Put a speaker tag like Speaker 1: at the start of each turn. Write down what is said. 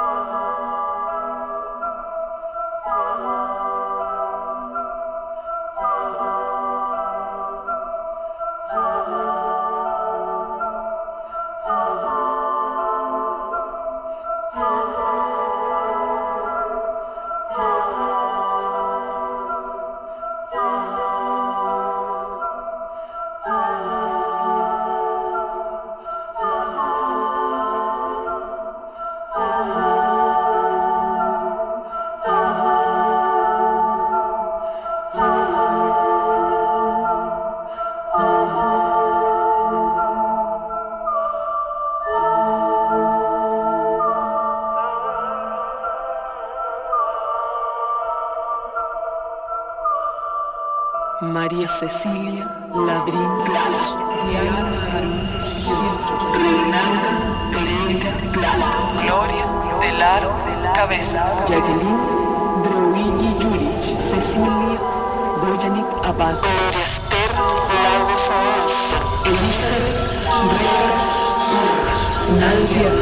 Speaker 1: Música María Cecilia Ladrín Blas, Diana París Reinalda Pereira Blas,
Speaker 2: Gloria Delar Cabeza,
Speaker 1: Jacqueline Drouigi Juric, Cecilia Bojanic Abad,
Speaker 2: Gloria Esther Lagos
Speaker 1: Elizabeth Reyes Urra,